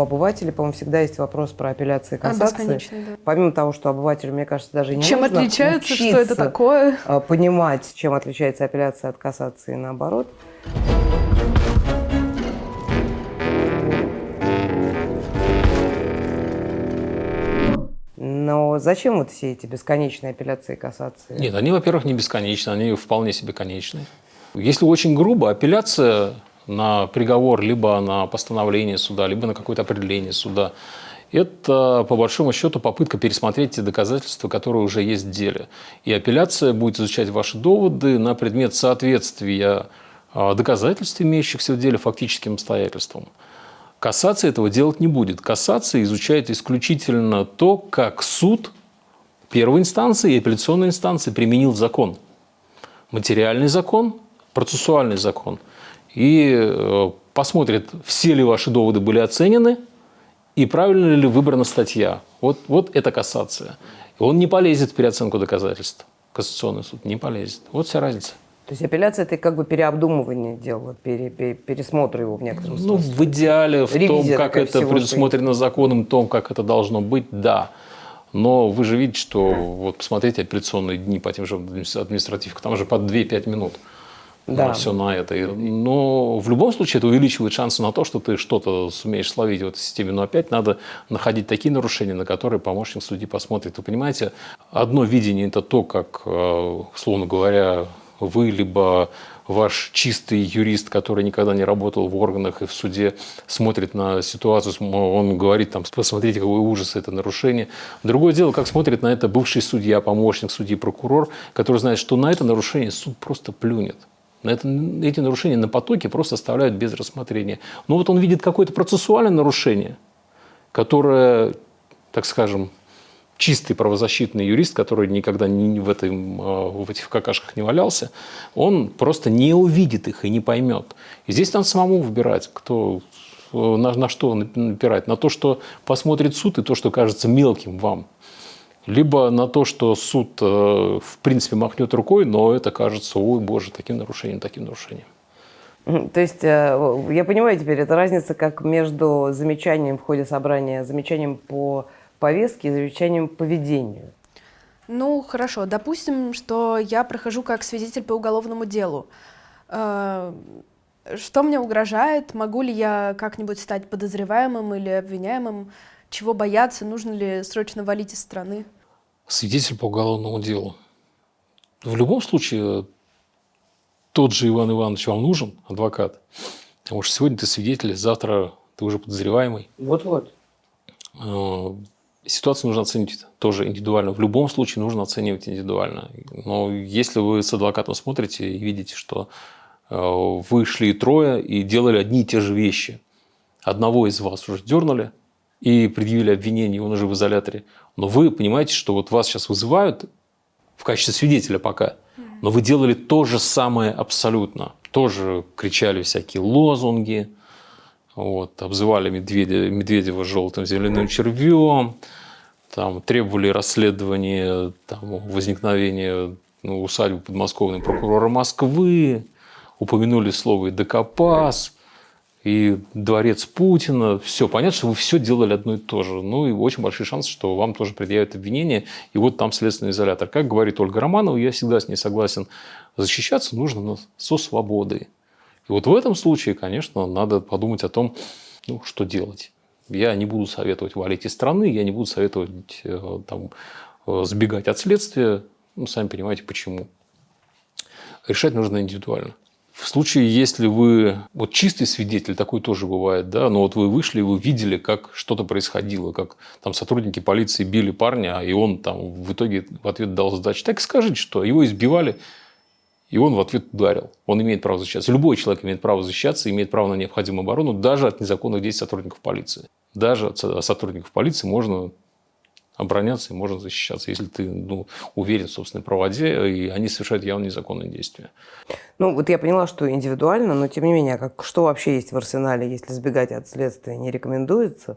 у обывателей, по-моему, всегда есть вопрос про апелляции и кассации. А, да. Помимо того, что обывателю, мне кажется, даже не чем нужно отличаются, что это такое? А, понимать, чем отличается апелляция от кассации и наоборот. Но зачем вот все эти бесконечные апелляции и кассации? Нет, они, во-первых, не бесконечны, они вполне себе конечны. Если очень грубо, апелляция на приговор, либо на постановление суда, либо на какое-то определение суда, это, по большому счету, попытка пересмотреть те доказательства, которые уже есть в деле. И апелляция будет изучать ваши доводы на предмет соответствия а, доказательств, имеющихся в деле, фактическим обстоятельствам. Кассация этого делать не будет. Кассация изучает исключительно то, как суд первой инстанции и апелляционной инстанции применил закон. Материальный закон, процессуальный закон. И э, посмотрит, все ли ваши доводы были оценены и правильно ли выбрана статья. Вот, вот это кассация. И он не полезет в переоценку доказательств. Кассационный суд не полезет. Вот вся разница. То есть апелляция – это как бы переобдумывание дела, пере, пере, пересмотр его в некотором смысле. Ну, в идеале, в Ревизия том, как это предусмотрено что... законом, том, как это должно быть, да. Но вы же видите, что вот посмотрите апелляционные дни по тем же административкам, там же по 2-5 минут. Да. Все на это. Но в любом случае это увеличивает шансы на то, что ты что-то сумеешь словить в этой системе. Но опять надо находить такие нарушения, на которые помощник судьи посмотрит. Вы понимаете, одно видение – это то, как, э, условно говоря, вы, либо ваш чистый юрист, который никогда не работал в органах и в суде, смотрит на ситуацию, он говорит, там, посмотрите, какой ужас, это нарушение. Другое дело, как смотрит на это бывший судья, помощник судьи, прокурор, который знает, что на это нарушение суд просто плюнет. На это, эти нарушения на потоке просто оставляют без рассмотрения. Но вот он видит какое-то процессуальное нарушение, которое, так скажем, чистый правозащитный юрист, который никогда не в, этом, а, в этих какашках не валялся, он просто не увидит их и не поймет. И здесь надо самому выбирать, кто, на, на что напирать. На то, что посмотрит суд, и то, что кажется мелким вам. Либо на то, что суд, э, в принципе, махнет рукой, но это кажется, ой, боже, таким нарушением, таким нарушением. То есть, э, я понимаю теперь, это разница как между замечанием в ходе собрания, замечанием по повестки и замечанием поведению. Ну, хорошо. Допустим, что я прохожу как свидетель по уголовному делу. Э, что мне угрожает? Могу ли я как-нибудь стать подозреваемым или обвиняемым? Чего бояться? Нужно ли срочно валить из страны? Свидетель по уголовному делу. В любом случае, тот же Иван Иванович вам нужен, адвокат. Потому что сегодня ты свидетель, завтра ты уже подозреваемый. Вот-вот. Э, Ситуацию нужно оценить тоже индивидуально. В любом случае нужно оценивать индивидуально. Но если вы с адвокатом смотрите и видите, что э, вы шли трое и делали одни и те же вещи. Одного из вас уже дернули и предъявили обвинение, он уже в изоляторе. Но вы понимаете, что вот вас сейчас вызывают в качестве свидетеля пока, но вы делали то же самое абсолютно. Тоже кричали всякие лозунги, вот, обзывали Медведя, Медведева желтым земляным червем, там, требовали расследования там, возникновения ну, усадьбы подмосковного прокурора Москвы, упомянули слово «докопас», и дворец Путина. Все, понятно, что вы все делали одно и то же. Ну и очень большой шанс, что вам тоже предъявят обвинение. И вот там следственный изолятор. Как говорит Ольга Романова, я всегда с ней согласен, защищаться нужно со свободой. И вот в этом случае, конечно, надо подумать о том, ну, что делать. Я не буду советовать валить из страны, я не буду советовать э, там, э, сбегать от следствия. Ну, сами понимаете, почему. Решать нужно индивидуально. В случае, если вы вот чистый свидетель, такой тоже бывает, да, но вот вы вышли, вы видели, как что-то происходило, как там сотрудники полиции били парня, и он там в итоге в ответ дал сдачу. Так скажите, что его избивали, и он в ответ ударил. Он имеет право защищаться. Любой человек имеет право защищаться, имеет право на необходимую оборону, даже от незаконных действий сотрудников полиции. Даже от сотрудников полиции можно обороняться и можно защищаться, если ты ну, уверен в собственной правоте, и они совершают явно незаконные действия. Ну, вот я поняла, что индивидуально, но тем не менее, как, что вообще есть в арсенале, если сбегать от следствия не рекомендуется,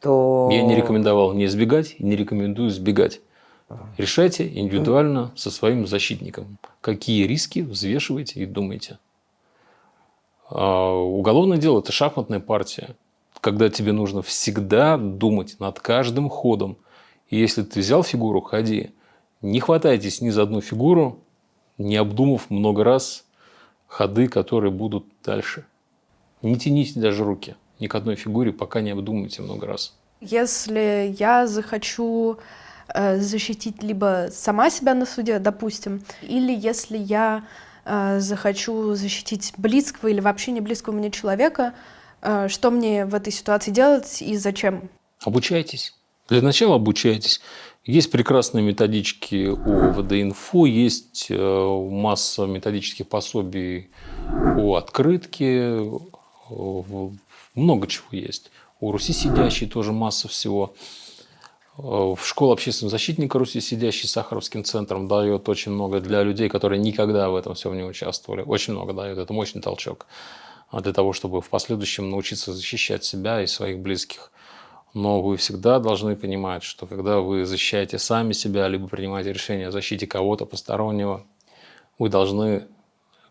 то... Я не рекомендовал не избегать и не рекомендую сбегать. Решайте индивидуально со своим защитником, какие риски взвешиваете и думаете. А уголовное дело – это шахматная партия. когда тебе нужно всегда думать над каждым ходом. И если ты взял фигуру, ходи. Не хватайтесь ни за одну фигуру, не обдумав много раз ходы, которые будут дальше. Не тяните даже руки ни к одной фигуре, пока не обдумайте много раз. Если я захочу э, защитить либо сама себя на суде, допустим, или если я э, захочу защитить близкого или вообще не близкого мне человека, э, что мне в этой ситуации делать и зачем? Обучайтесь. Для начала обучайтесь. Есть прекрасные методички у ВД-инфо, есть э, масса методических пособий у открытки, много чего есть. У Руси сидящей тоже масса всего. Э, в школе общественного защитника Руси сидящий Сахаровским центром дает очень много для людей, которые никогда в этом всем не участвовали. Очень много дает. Это мощный толчок для того, чтобы в последующем научиться защищать себя и своих близких. Но вы всегда должны понимать, что когда вы защищаете сами себя, либо принимаете решение о защите кого-то постороннего, вы должны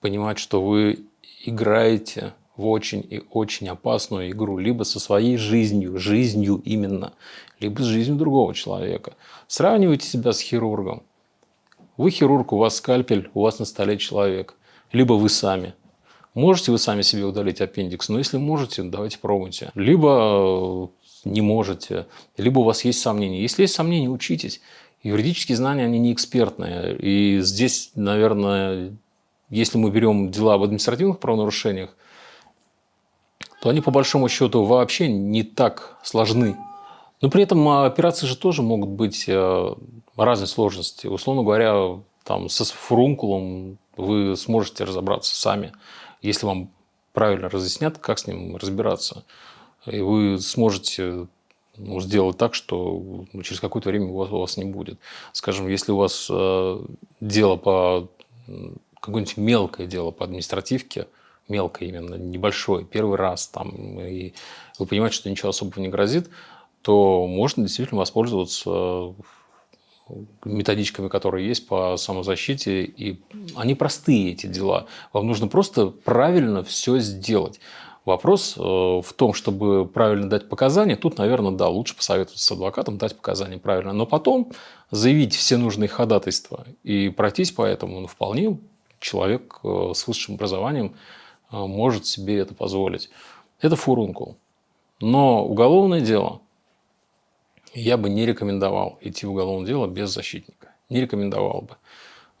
понимать, что вы играете в очень и очень опасную игру, либо со своей жизнью, жизнью именно, либо с жизнью другого человека. Сравнивайте себя с хирургом. Вы хирург, у вас скальпель, у вас на столе человек. Либо вы сами. Можете вы сами себе удалить аппендикс? Но если можете, давайте пробуйте. Либо не можете, либо у вас есть сомнения. Если есть сомнения, учитесь. Юридические знания, они не экспертные. И здесь, наверное, если мы берем дела об административных правонарушениях, то они по большому счету вообще не так сложны. Но при этом операции же тоже могут быть э, разной сложности. Условно говоря, там, со фурункулом вы сможете разобраться сами, если вам правильно разъяснят, как с ним разбираться и вы сможете ну, сделать так, что ну, через какое-то время у вас, у вас не будет. Скажем, если у вас э, дело по какое-нибудь мелкое дело по административке, мелкое именно, небольшое, первый раз, там, и вы понимаете, что ничего особого не грозит, то можно действительно воспользоваться методичками, которые есть по самозащите, и они простые, эти дела. Вам нужно просто правильно все сделать. Вопрос э, в том, чтобы правильно дать показания, тут, наверное, да, лучше посоветоваться с адвокатом, дать показания правильно, но потом заявить все нужные ходатайства и пройтись по этому, ну, вполне человек э, с высшим образованием э, может себе это позволить. Это фурункул. Но уголовное дело я бы не рекомендовал идти в уголовное дело без защитника. Не рекомендовал бы.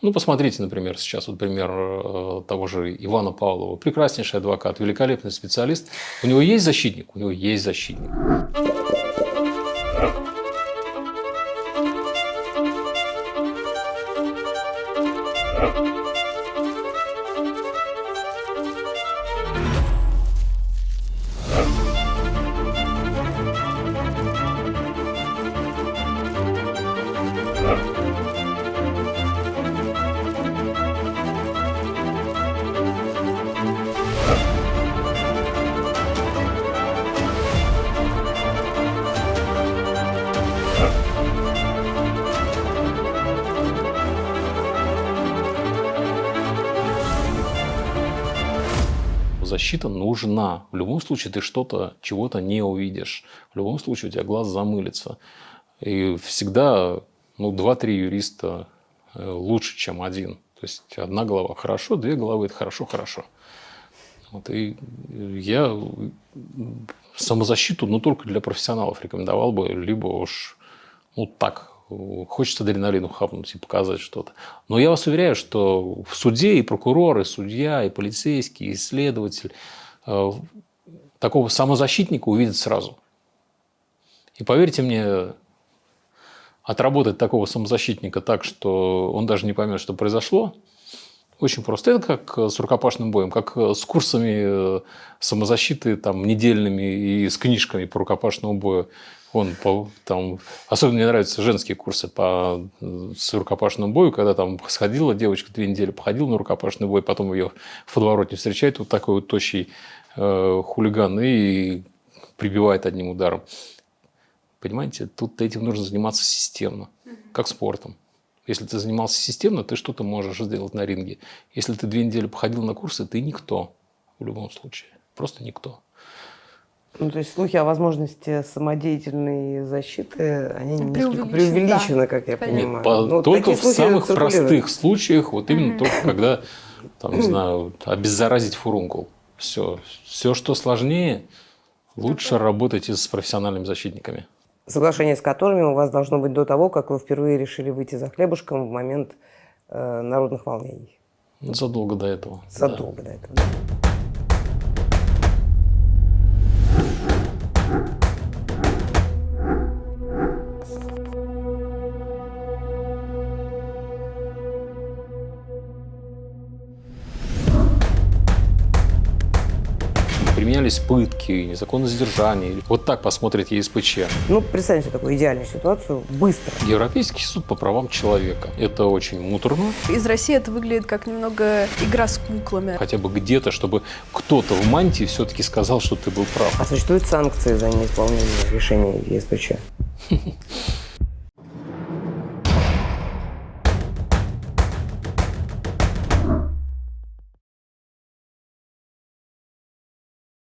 Ну, посмотрите, например, сейчас вот пример э, того же Ивана Павлова. Прекраснейший адвокат, великолепный специалист. У него есть защитник? У него есть защитник. Защита нужна. В любом случае ты что-то, чего-то не увидишь. В любом случае у тебя глаз замылится. И всегда ну, два-три юриста э, лучше, чем один. То есть одна голова хорошо, две головы – это хорошо-хорошо. Вот, и я самозащиту, ну, только для профессионалов рекомендовал бы, либо уж ну, так, хочется адреналину хапнуть и показать что-то. Но я вас уверяю, что в суде и прокурор, и судья, и полицейский, и следователь э, такого самозащитника увидят сразу. И поверьте мне, отработать такого самозащитника так, что он даже не поймет, что произошло, очень просто. Это как с рукопашным боем, как с курсами э, самозащиты там, недельными и с книжками по рукопашному бою. Он по, там, особенно мне нравятся женские курсы по с рукопашному бою, когда там сходила девочка две недели, походила на рукопашный бой, потом ее в подворотне встречает вот такой вот тощий э, хулиган и прибивает одним ударом. Понимаете, тут этим нужно заниматься системно, как спортом. Если ты занимался системно, ты что-то можешь сделать на ринге. Если ты две недели походил на курсы, ты никто в любом случае. Просто никто. Ну, то есть слухи о возможности самодеятельной защиты, они Преувеличены, преувеличены, да. как я Конечно. понимаю. По- Ну, только в самых простых случаях, вот именно только когда, там, не знаю, обеззаразить фурункул. Все. Все, что сложнее, лучше работайте с профессиональными защитниками. Соглашение с которыми у вас должно быть до того, как вы впервые решили выйти за хлебушком в момент э, народных волнений. Задолго до этого. да. Задолго до этого. да. Применялись пытки, незаконное задержание. Вот так посмотрит ЕСПЧ. Ну, представьте такую идеальную ситуацию быстро. Европейский суд по правам человека. Это очень муторно. Из России это выглядит как немного игра с куклами. Хотя бы где-то, чтобы кто-то в мантии все-таки сказал, что ты был прав. А существуют санкции за неисполнение решений ЕСПЧ?